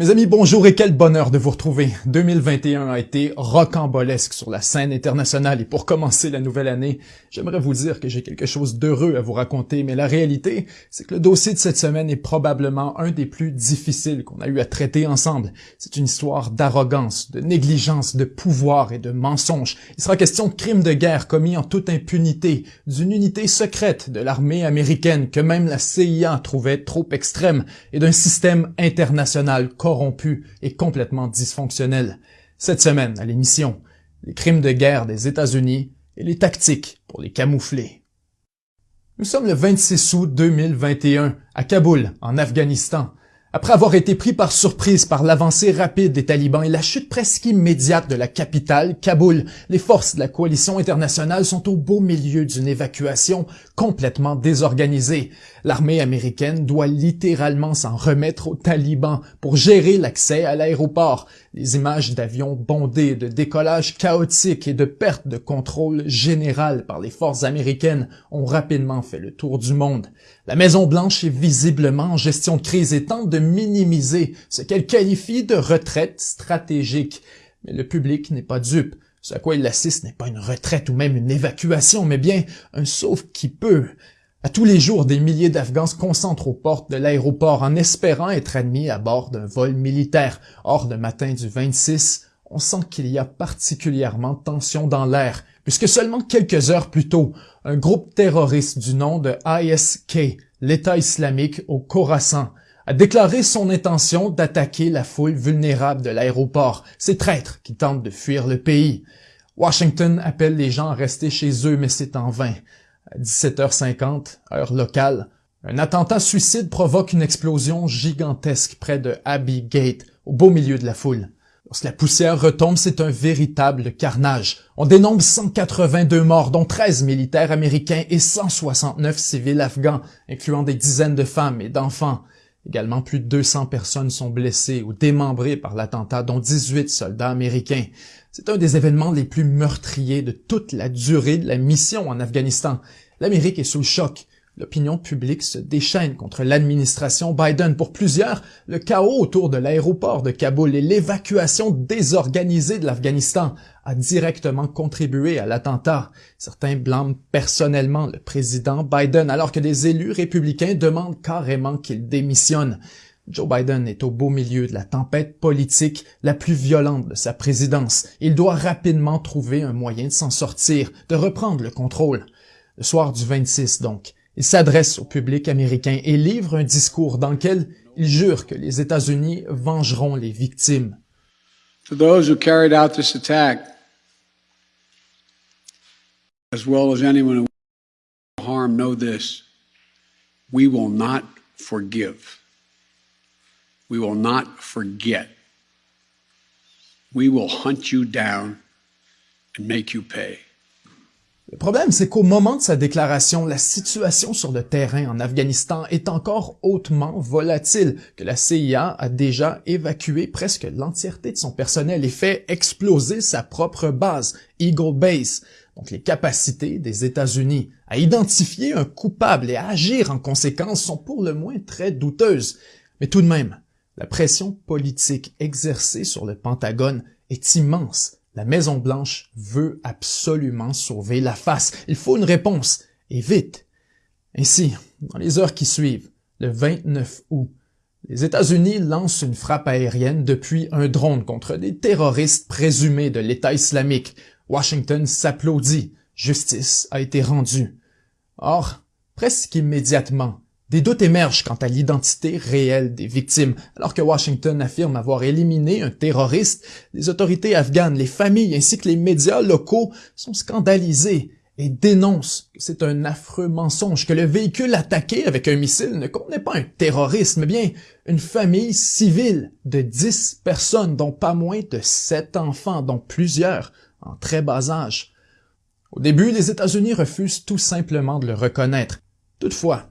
Mes amis, bonjour et quel bonheur de vous retrouver. 2021 a été rocambolesque sur la scène internationale et pour commencer la nouvelle année, j'aimerais vous dire que j'ai quelque chose d'heureux à vous raconter, mais la réalité, c'est que le dossier de cette semaine est probablement un des plus difficiles qu'on a eu à traiter ensemble. C'est une histoire d'arrogance, de négligence, de pouvoir et de mensonge. Il sera question de crimes de guerre commis en toute impunité, d'une unité secrète de l'armée américaine que même la CIA trouvait trop extrême et d'un système international corrompu et complètement dysfonctionnel. Cette semaine, à l'émission, les crimes de guerre des États-Unis et les tactiques pour les camoufler. Nous sommes le 26 août 2021 à Kaboul, en Afghanistan, après avoir été pris par surprise par l'avancée rapide des talibans et la chute presque immédiate de la capitale, Kaboul, les forces de la coalition internationale sont au beau milieu d'une évacuation complètement désorganisée. L'armée américaine doit littéralement s'en remettre aux talibans pour gérer l'accès à l'aéroport. Les images d'avions bondés, de décollage chaotique et de perte de contrôle général par les forces américaines ont rapidement fait le tour du monde. La Maison-Blanche est visiblement en gestion de crise et tente de minimiser ce qu'elle qualifie de retraite stratégique. Mais le public n'est pas dupe. Ce à quoi il assiste n'est pas une retraite ou même une évacuation, mais bien un sauf qui peut. À tous les jours, des milliers d'Afghans se concentrent aux portes de l'aéroport en espérant être admis à bord d'un vol militaire. Or, le matin du 26, on sent qu'il y a particulièrement de tension dans l'air, puisque seulement quelques heures plus tôt, un groupe terroriste du nom de ISK, l'État islamique au Khorasan, a déclaré son intention d'attaquer la foule vulnérable de l'aéroport, ces traîtres qui tentent de fuir le pays. Washington appelle les gens à rester chez eux, mais c'est en vain. À 17h50, heure locale, un attentat suicide provoque une explosion gigantesque près de Abbey Gate, au beau milieu de la foule. Lorsque la poussière retombe, c'est un véritable carnage. On dénombre 182 morts, dont 13 militaires américains et 169 civils afghans, incluant des dizaines de femmes et d'enfants. Également, plus de 200 personnes sont blessées ou démembrées par l'attentat, dont 18 soldats américains. C'est un des événements les plus meurtriers de toute la durée de la mission en Afghanistan. L'Amérique est sous le choc l'opinion publique se déchaîne contre l'administration Biden. Pour plusieurs, le chaos autour de l'aéroport de Kaboul et l'évacuation désorganisée de l'Afghanistan a directement contribué à l'attentat. Certains blâment personnellement le président Biden alors que des élus républicains demandent carrément qu'il démissionne. Joe Biden est au beau milieu de la tempête politique la plus violente de sa présidence. Il doit rapidement trouver un moyen de s'en sortir, de reprendre le contrôle. Le soir du 26 donc, il s'adresse au public américain et livre un discours dans lequel il jure que les États-Unis vengeront les victimes. To those who carried out this attack, as well as anyone who harm, know this. We will not forgive. We will not forget. We will hunt you down and make you pay. Le problème, c'est qu'au moment de sa déclaration, la situation sur le terrain en Afghanistan est encore hautement volatile, que la CIA a déjà évacué presque l'entièreté de son personnel et fait exploser sa propre base, Eagle Base, donc les capacités des États-Unis à identifier un coupable et à agir en conséquence sont pour le moins très douteuses. Mais tout de même, la pression politique exercée sur le Pentagone est immense la Maison-Blanche veut absolument sauver la face. Il faut une réponse, et vite. Ainsi, dans les heures qui suivent, le 29 août, les États-Unis lancent une frappe aérienne depuis un drone contre des terroristes présumés de l'État islamique. Washington s'applaudit. Justice a été rendue. Or, presque immédiatement, des doutes émergent quant à l'identité réelle des victimes. Alors que Washington affirme avoir éliminé un terroriste, les autorités afghanes, les familles ainsi que les médias locaux sont scandalisés et dénoncent que c'est un affreux mensonge, que le véhicule attaqué avec un missile ne contenait pas un terroriste, mais bien une famille civile de dix personnes, dont pas moins de sept enfants, dont plusieurs en très bas âge. Au début, les États-Unis refusent tout simplement de le reconnaître. Toutefois,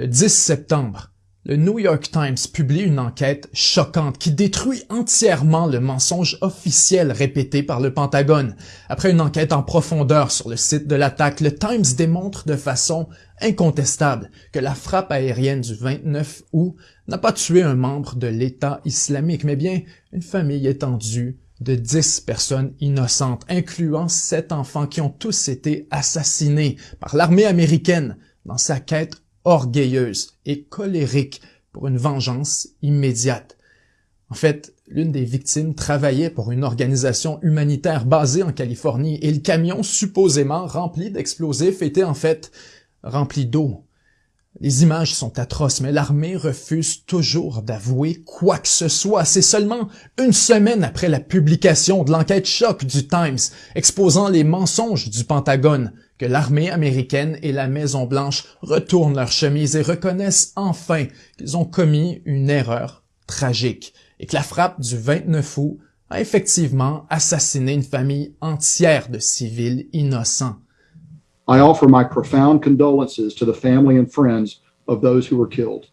le 10 septembre, le New York Times publie une enquête choquante qui détruit entièrement le mensonge officiel répété par le Pentagone. Après une enquête en profondeur sur le site de l'attaque, le Times démontre de façon incontestable que la frappe aérienne du 29 août n'a pas tué un membre de l'État islamique, mais bien une famille étendue de dix personnes innocentes, incluant sept enfants qui ont tous été assassinés par l'armée américaine dans sa quête orgueilleuse et colérique pour une vengeance immédiate. En fait, l'une des victimes travaillait pour une organisation humanitaire basée en Californie et le camion supposément rempli d'explosifs était en fait rempli d'eau. Les images sont atroces, mais l'armée refuse toujours d'avouer quoi que ce soit. C'est seulement une semaine après la publication de l'enquête choc du Times exposant les mensonges du Pentagone que l'armée américaine et la Maison-Blanche retournent leur chemise et reconnaissent enfin qu'ils ont commis une erreur tragique et que la frappe du 29 août a effectivement assassiné une famille entière de civils innocents. I offer my profound condolences to the family and friends of those who were killed.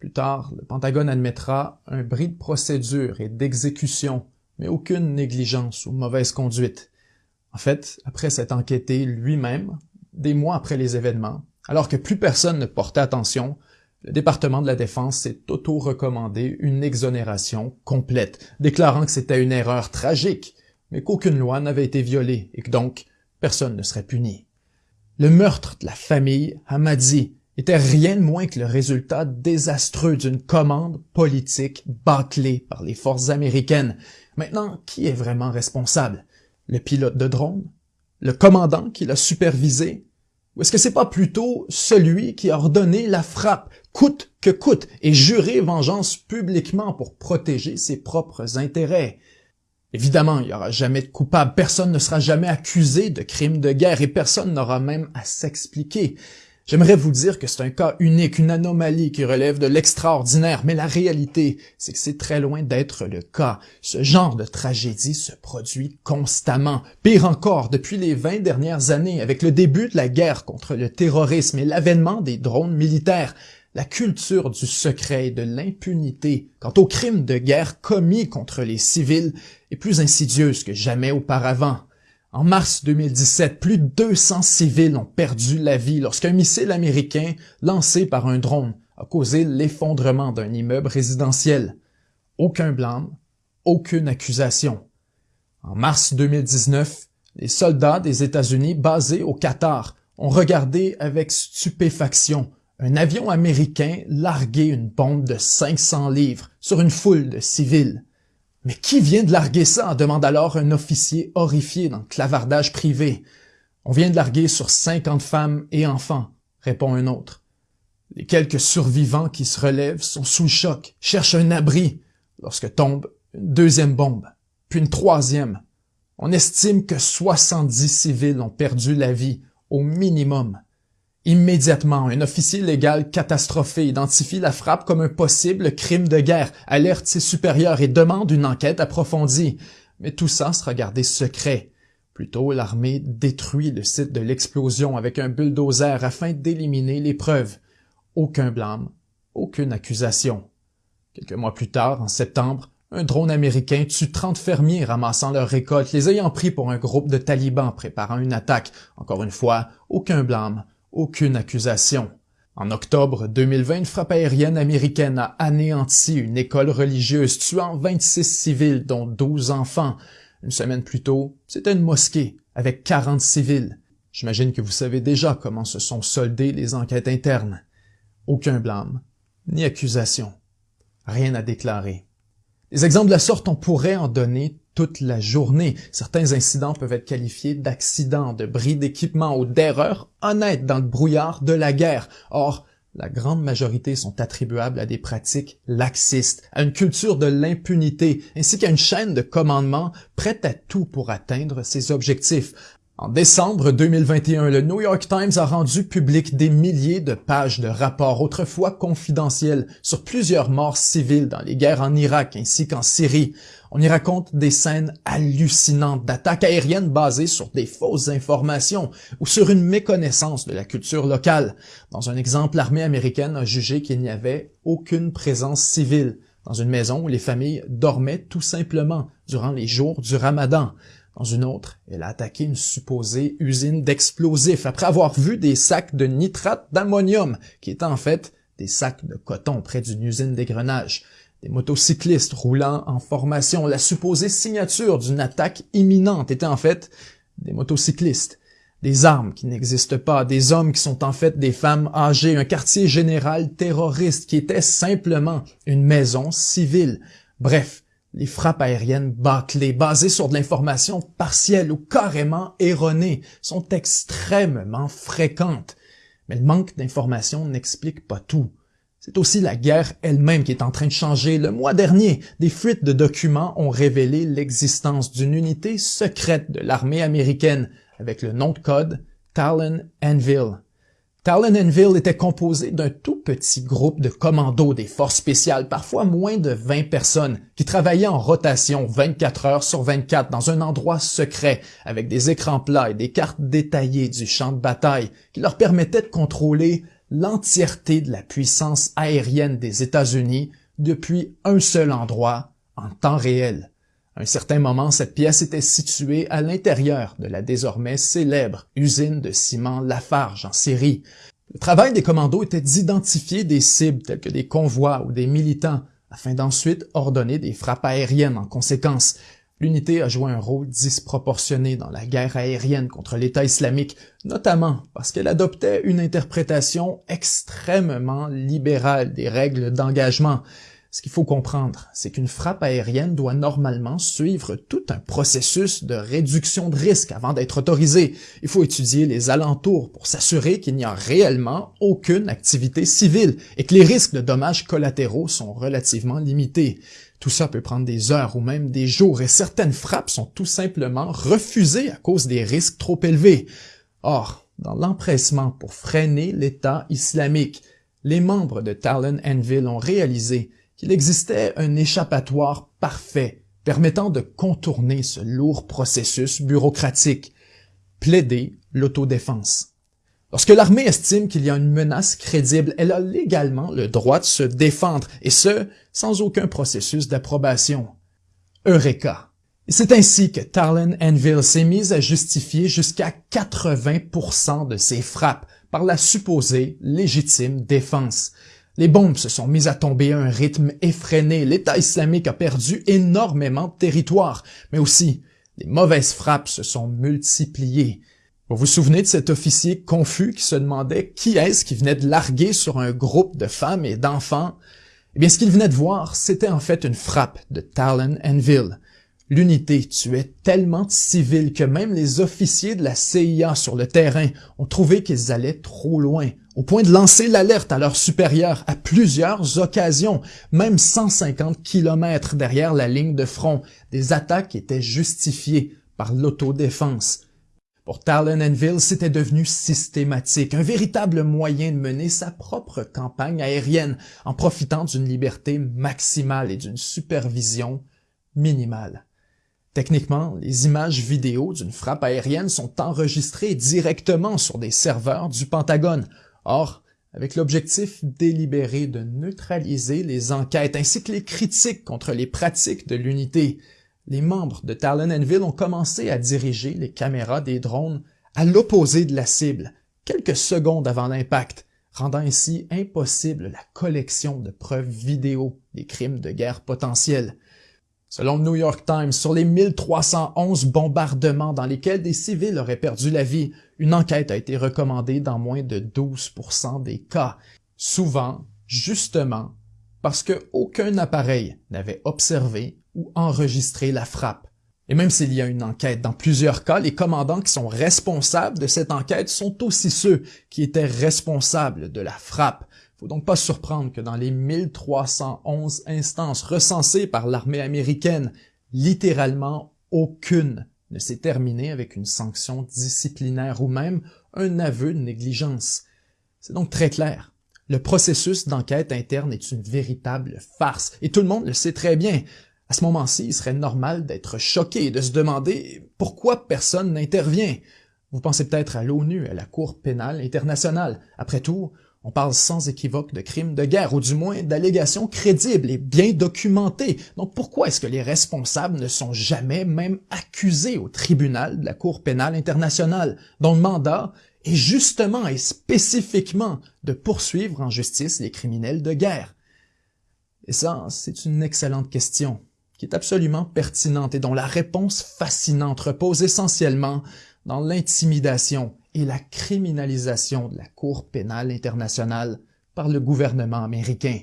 Plus tard, le Pentagone admettra un bris de procédure et d'exécution, mais aucune négligence ou mauvaise conduite. En fait, après s'être enquêté lui-même, des mois après les événements, alors que plus personne ne portait attention, le département de la Défense s'est auto-recommandé une exonération complète, déclarant que c'était une erreur tragique, mais qu'aucune loi n'avait été violée et que donc personne ne serait puni. Le meurtre de la famille Hamadi était rien de moins que le résultat désastreux d'une commande politique bâclée par les forces américaines. Maintenant, qui est vraiment responsable? Le pilote de drone, le commandant qui l'a supervisé, ou est-ce que c'est pas plutôt celui qui a ordonné la frappe, coûte que coûte, et juré vengeance publiquement pour protéger ses propres intérêts? Évidemment, il n'y aura jamais de coupable, personne ne sera jamais accusé de crime de guerre et personne n'aura même à s'expliquer. J'aimerais vous dire que c'est un cas unique, une anomalie qui relève de l'extraordinaire, mais la réalité, c'est que c'est très loin d'être le cas. Ce genre de tragédie se produit constamment. Pire encore, depuis les 20 dernières années, avec le début de la guerre contre le terrorisme et l'avènement des drones militaires, la culture du secret et de l'impunité quant aux crimes de guerre commis contre les civils est plus insidieuse que jamais auparavant. En mars 2017, plus de 200 civils ont perdu la vie lorsqu'un missile américain lancé par un drone a causé l'effondrement d'un immeuble résidentiel. Aucun blâme, aucune accusation. En mars 2019, les soldats des États-Unis basés au Qatar ont regardé avec stupéfaction un avion américain larguer une bombe de 500 livres sur une foule de civils. Mais qui vient de larguer ça? demande alors un officier horrifié dans le clavardage privé. On vient de larguer sur cinquante femmes et enfants, répond un autre. Les quelques survivants qui se relèvent sont sous le choc, cherchent un abri, lorsque tombe une deuxième bombe, puis une troisième. On estime que 70 civils ont perdu la vie, au minimum. Immédiatement, un officier légal catastrophé identifie la frappe comme un possible crime de guerre, alerte ses supérieurs et demande une enquête approfondie. Mais tout ça sera gardé secret. Plutôt, l'armée détruit le site de l'explosion avec un bulldozer afin d'éliminer les preuves. Aucun blâme, aucune accusation. Quelques mois plus tard, en septembre, un drone américain tue 30 fermiers ramassant leurs récoltes, les ayant pris pour un groupe de talibans préparant une attaque. Encore une fois, aucun blâme, aucune accusation. En octobre 2020, une frappe aérienne américaine a anéanti une école religieuse, tuant 26 civils, dont 12 enfants. Une semaine plus tôt, c'était une mosquée, avec 40 civils. J'imagine que vous savez déjà comment se sont soldées les enquêtes internes. Aucun blâme, ni accusation. Rien à déclarer. Des exemples de la sorte, on pourrait en donner toute la journée. Certains incidents peuvent être qualifiés d'accidents, de bris d'équipement ou d'erreurs honnêtes dans le brouillard de la guerre. Or, la grande majorité sont attribuables à des pratiques laxistes, à une culture de l'impunité, ainsi qu'à une chaîne de commandement prête à tout pour atteindre ses objectifs. En décembre 2021, le New York Times a rendu public des milliers de pages de rapports autrefois confidentiels sur plusieurs morts civiles dans les guerres en Irak ainsi qu'en Syrie. On y raconte des scènes hallucinantes d'attaques aériennes basées sur des fausses informations ou sur une méconnaissance de la culture locale. Dans un exemple, l'armée américaine a jugé qu'il n'y avait aucune présence civile dans une maison où les familles dormaient tout simplement durant les jours du ramadan. Dans une autre, elle a attaqué une supposée usine d'explosifs après avoir vu des sacs de nitrate d'ammonium qui étaient en fait des sacs de coton près d'une usine d'égrenage. Des motocyclistes roulant en formation. La supposée signature d'une attaque imminente était en fait des motocyclistes. Des armes qui n'existent pas, des hommes qui sont en fait des femmes âgées, un quartier général terroriste qui était simplement une maison civile. Bref, les frappes aériennes bâclées, basées sur de l'information partielle ou carrément erronée, sont extrêmement fréquentes. Mais le manque d'information n'explique pas tout. C'est aussi la guerre elle-même qui est en train de changer. Le mois dernier, des fuites de documents ont révélé l'existence d'une unité secrète de l'armée américaine avec le nom de code Talon Anvil. Talon Enville était composé d'un tout petit groupe de commandos des forces spéciales, parfois moins de 20 personnes, qui travaillaient en rotation 24 heures sur 24 dans un endroit secret, avec des écrans plats et des cartes détaillées du champ de bataille, qui leur permettaient de contrôler l'entièreté de la puissance aérienne des États-Unis depuis un seul endroit en temps réel. Un certain moment, cette pièce était située à l'intérieur de la désormais célèbre usine de ciment Lafarge en Syrie. Le travail des commandos était d'identifier des cibles telles que des convois ou des militants, afin d'ensuite ordonner des frappes aériennes en conséquence. L'unité a joué un rôle disproportionné dans la guerre aérienne contre l'État islamique, notamment parce qu'elle adoptait une interprétation extrêmement libérale des règles d'engagement. Ce qu'il faut comprendre, c'est qu'une frappe aérienne doit normalement suivre tout un processus de réduction de risque avant d'être autorisée. Il faut étudier les alentours pour s'assurer qu'il n'y a réellement aucune activité civile et que les risques de dommages collatéraux sont relativement limités. Tout ça peut prendre des heures ou même des jours et certaines frappes sont tout simplement refusées à cause des risques trop élevés. Or, dans l'empressement pour freiner l'État islamique, les membres de Talon Enville ont réalisé qu'il existait un échappatoire parfait permettant de contourner ce lourd processus bureaucratique, plaider l'autodéfense. Lorsque l'armée estime qu'il y a une menace crédible, elle a légalement le droit de se défendre, et ce, sans aucun processus d'approbation. Eureka! C'est ainsi que Talon Enville s'est mise à justifier jusqu'à 80% de ses frappes par la supposée légitime défense. Les bombes se sont mises à tomber à un rythme effréné. L'État islamique a perdu énormément de territoire, mais aussi les mauvaises frappes se sont multipliées. Vous vous souvenez de cet officier confus qui se demandait qui est-ce qui venait de larguer sur un groupe de femmes et d'enfants? Eh bien, ce qu'il venait de voir, c'était en fait une frappe de Talon Enville. L'unité tuait tellement de civils que même les officiers de la CIA sur le terrain ont trouvé qu'ils allaient trop loin, au point de lancer l'alerte à leurs supérieurs à plusieurs occasions, même 150 kilomètres derrière la ligne de front. Des attaques étaient justifiées par l'autodéfense. Pour Talon c'était devenu systématique, un véritable moyen de mener sa propre campagne aérienne en profitant d'une liberté maximale et d'une supervision minimale. Techniquement, les images vidéo d'une frappe aérienne sont enregistrées directement sur des serveurs du Pentagone. Or, avec l'objectif délibéré de neutraliser les enquêtes ainsi que les critiques contre les pratiques de l'unité, les membres de Talon ont commencé à diriger les caméras des drones à l'opposé de la cible, quelques secondes avant l'impact, rendant ainsi impossible la collection de preuves vidéo des crimes de guerre potentiels. Selon le New York Times, sur les 1311 bombardements dans lesquels des civils auraient perdu la vie, une enquête a été recommandée dans moins de 12% des cas. Souvent, justement, parce qu'aucun appareil n'avait observé ou enregistré la frappe. Et même s'il y a une enquête dans plusieurs cas, les commandants qui sont responsables de cette enquête sont aussi ceux qui étaient responsables de la frappe faut donc pas surprendre que dans les 1311 instances recensées par l'armée américaine, littéralement aucune ne s'est terminé avec une sanction disciplinaire ou même un aveu de négligence. C'est donc très clair. Le processus d'enquête interne est une véritable farce, et tout le monde le sait très bien. À ce moment-ci, il serait normal d'être choqué et de se demander pourquoi personne n'intervient. Vous pensez peut-être à l'ONU, à la Cour pénale internationale. Après tout, on parle sans équivoque de crimes de guerre, ou du moins d'allégations crédibles et bien documentées. Donc pourquoi est-ce que les responsables ne sont jamais même accusés au tribunal de la Cour pénale internationale, dont le mandat est justement et spécifiquement de poursuivre en justice les criminels de guerre? Et ça, c'est une excellente question, qui est absolument pertinente et dont la réponse fascinante repose essentiellement dans l'intimidation et la criminalisation de la Cour pénale internationale par le gouvernement américain.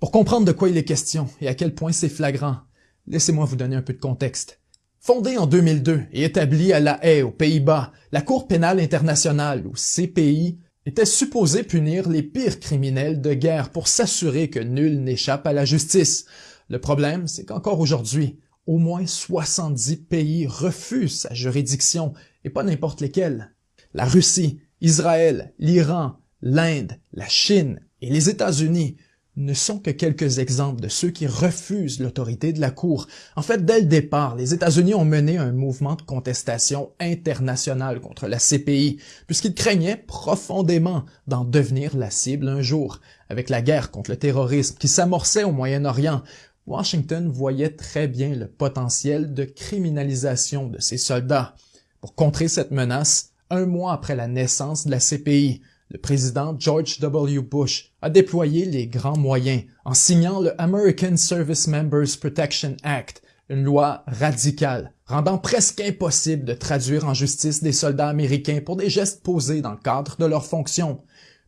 Pour comprendre de quoi il est question et à quel point c'est flagrant, laissez-moi vous donner un peu de contexte. Fondée en 2002 et établie à La Haye, aux Pays-Bas, la Cour pénale internationale, ou CPI, était supposée punir les pires criminels de guerre pour s'assurer que nul n'échappe à la justice. Le problème, c'est qu'encore aujourd'hui, au moins 70 pays refusent sa juridiction, et pas n'importe lesquels. La Russie, Israël, l'Iran, l'Inde, la Chine et les États-Unis ne sont que quelques exemples de ceux qui refusent l'autorité de la Cour. En fait, dès le départ, les États-Unis ont mené un mouvement de contestation international contre la CPI, puisqu'ils craignaient profondément d'en devenir la cible un jour. Avec la guerre contre le terrorisme qui s'amorçait au Moyen-Orient, Washington voyait très bien le potentiel de criminalisation de ses soldats. Pour contrer cette menace, un mois après la naissance de la CPI, le président George W. Bush a déployé les grands moyens en signant le American Service Members Protection Act, une loi radicale rendant presque impossible de traduire en justice des soldats américains pour des gestes posés dans le cadre de leurs fonctions.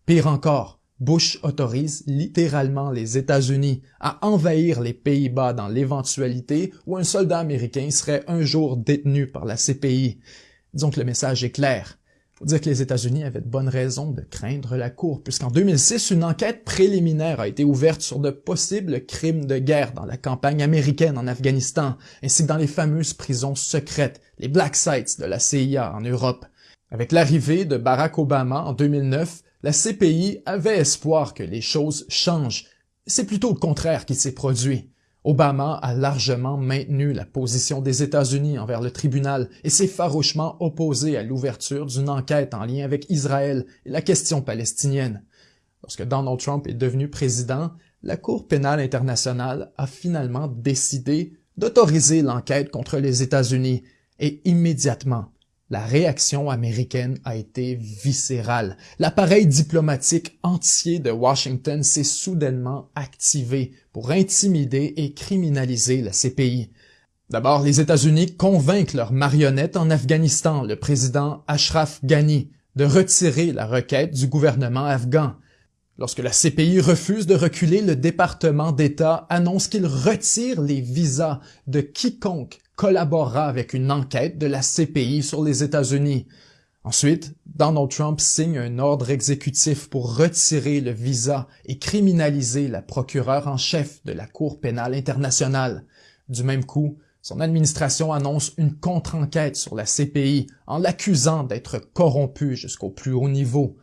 Pire encore, Bush autorise littéralement les États-Unis à envahir les Pays-Bas dans l'éventualité où un soldat américain serait un jour détenu par la CPI. Disons que le message est clair. Faut dire que les États-Unis avaient de bonnes raisons de craindre la Cour, puisqu'en 2006, une enquête préliminaire a été ouverte sur de possibles crimes de guerre dans la campagne américaine en Afghanistan, ainsi que dans les fameuses prisons secrètes, les Black Sites de la CIA en Europe. Avec l'arrivée de Barack Obama en 2009, la CPI avait espoir que les choses changent. C'est plutôt le contraire qui s'est produit. Obama a largement maintenu la position des États-Unis envers le tribunal et s'est farouchement opposé à l'ouverture d'une enquête en lien avec Israël et la question palestinienne. Lorsque Donald Trump est devenu président, la Cour pénale internationale a finalement décidé d'autoriser l'enquête contre les États-Unis et immédiatement, la réaction américaine a été viscérale. L'appareil diplomatique entier de Washington s'est soudainement activé pour intimider et criminaliser la CPI. D'abord, les États-Unis convainquent leur marionnette en Afghanistan, le président Ashraf Ghani, de retirer la requête du gouvernement afghan. Lorsque la CPI refuse de reculer, le département d'État annonce qu'il retire les visas de quiconque collaborera avec une enquête de la CPI sur les États-Unis. Ensuite, Donald Trump signe un ordre exécutif pour retirer le visa et criminaliser la procureure en chef de la Cour pénale internationale. Du même coup, son administration annonce une contre-enquête sur la CPI en l'accusant d'être corrompue jusqu'au plus haut niveau.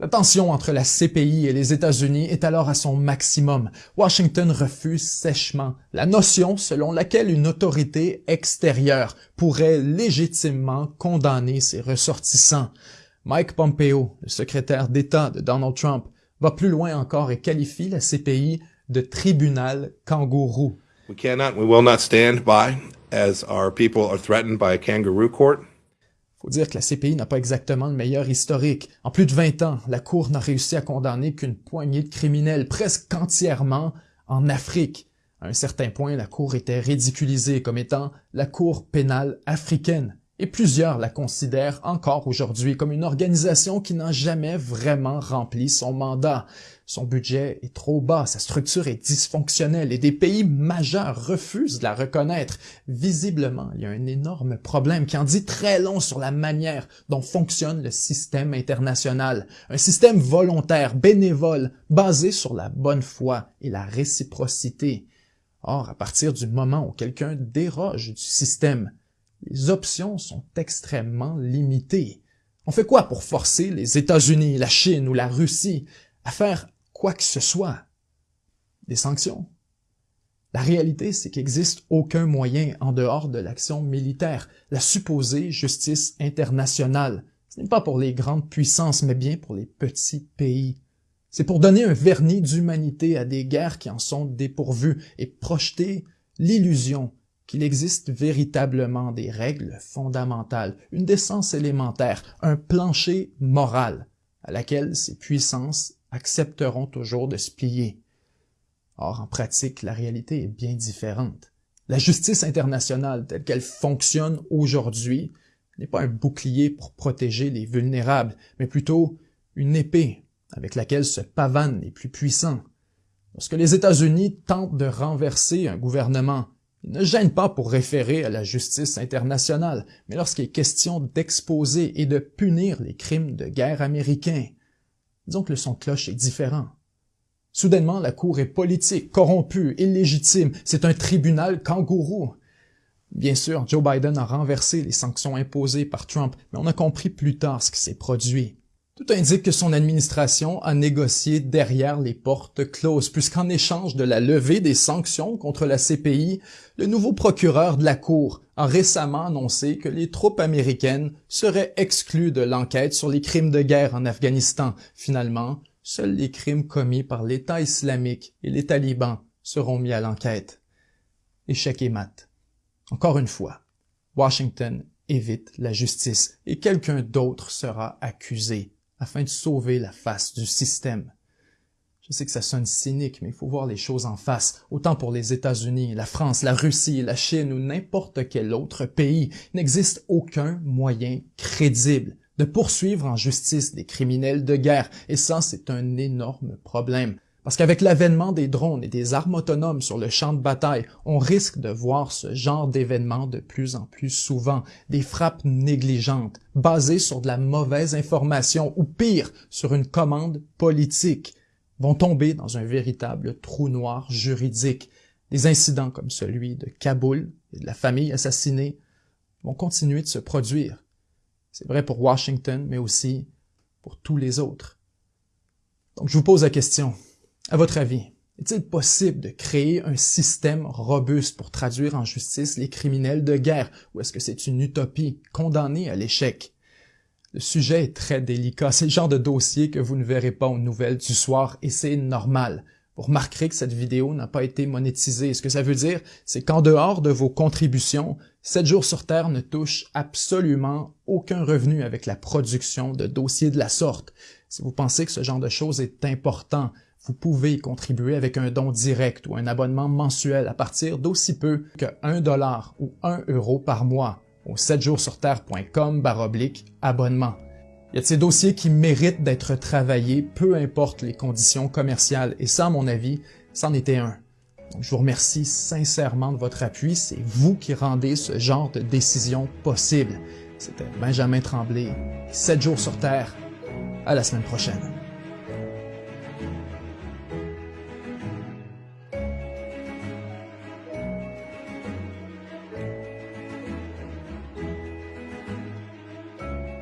La tension entre la CPI et les États-Unis est alors à son maximum. Washington refuse sèchement la notion selon laquelle une autorité extérieure pourrait légitimement condamner ses ressortissants. Mike Pompeo, le secrétaire d'État de Donald Trump, va plus loin encore et qualifie la CPI de tribunal kangourou. We will not stand by as our people are threatened by a kangaroo court. Faut dire que la CPI n'a pas exactement le meilleur historique. En plus de 20 ans, la Cour n'a réussi à condamner qu'une poignée de criminels, presque entièrement en Afrique. À un certain point, la Cour était ridiculisée comme étant la Cour pénale africaine et plusieurs la considèrent encore aujourd'hui comme une organisation qui n'a jamais vraiment rempli son mandat. Son budget est trop bas, sa structure est dysfonctionnelle et des pays majeurs refusent de la reconnaître. Visiblement, il y a un énorme problème qui en dit très long sur la manière dont fonctionne le système international. Un système volontaire, bénévole, basé sur la bonne foi et la réciprocité. Or, à partir du moment où quelqu'un déroge du système, les options sont extrêmement limitées. On fait quoi pour forcer les États-Unis, la Chine ou la Russie à faire quoi que ce soit? Des sanctions? La réalité, c'est qu'il n'existe aucun moyen en dehors de l'action militaire, la supposée justice internationale. Ce n'est pas pour les grandes puissances, mais bien pour les petits pays. C'est pour donner un vernis d'humanité à des guerres qui en sont dépourvues et projeter l'illusion qu'il existe véritablement des règles fondamentales, une décence élémentaire, un plancher moral à laquelle ces puissances accepteront toujours de se plier. Or, en pratique, la réalité est bien différente. La justice internationale telle qu'elle fonctionne aujourd'hui n'est pas un bouclier pour protéger les vulnérables, mais plutôt une épée avec laquelle se pavanent les plus puissants. Lorsque les États-Unis tentent de renverser un gouvernement, ne gênent pas pour référer à la justice internationale, mais lorsqu'il est question d'exposer et de punir les crimes de guerre américains, disons que le son de cloche est différent. Soudainement, la Cour est politique, corrompue, illégitime. C'est un tribunal kangourou. Bien sûr, Joe Biden a renversé les sanctions imposées par Trump, mais on a compris plus tard ce qui s'est produit. Tout indique que son administration a négocié derrière les portes closes, puisqu'en échange de la levée des sanctions contre la CPI, le nouveau procureur de la Cour a récemment annoncé que les troupes américaines seraient exclues de l'enquête sur les crimes de guerre en Afghanistan. Finalement, seuls les crimes commis par l'État islamique et les talibans seront mis à l'enquête. Échec et mat. Encore une fois, Washington évite la justice et quelqu'un d'autre sera accusé afin de sauver la face du système. Je sais que ça sonne cynique, mais il faut voir les choses en face. Autant pour les États-Unis, la France, la Russie, la Chine ou n'importe quel autre pays, il n'existe aucun moyen crédible de poursuivre en justice des criminels de guerre, et ça, c'est un énorme problème. Parce qu'avec l'avènement des drones et des armes autonomes sur le champ de bataille, on risque de voir ce genre d'événements de plus en plus souvent, des frappes négligentes, basées sur de la mauvaise information ou pire, sur une commande politique, vont tomber dans un véritable trou noir juridique. Des incidents comme celui de Kaboul et de la famille assassinée vont continuer de se produire. C'est vrai pour Washington, mais aussi pour tous les autres. Donc je vous pose la question. À votre avis, est-il possible de créer un système robuste pour traduire en justice les criminels de guerre, ou est-ce que c'est une utopie condamnée à l'échec? Le sujet est très délicat. C'est le genre de dossier que vous ne verrez pas aux nouvelles du soir et c'est normal. Vous remarquerez que cette vidéo n'a pas été monétisée. Ce que ça veut dire, c'est qu'en dehors de vos contributions, 7 jours sur Terre ne touche absolument aucun revenu avec la production de dossiers de la sorte. Si vous pensez que ce genre de choses est important, vous pouvez contribuer avec un don direct ou un abonnement mensuel à partir d'aussi peu que 1 dollar ou 1 euro par mois au 7jourssurterre.com baroblique abonnement. Il y a de ces dossiers qui méritent d'être travaillés, peu importe les conditions commerciales, et ça, à mon avis, c'en était un. Je vous remercie sincèrement de votre appui, c'est vous qui rendez ce genre de décision possible. C'était Benjamin Tremblay, 7 jours sur Terre. À la semaine prochaine.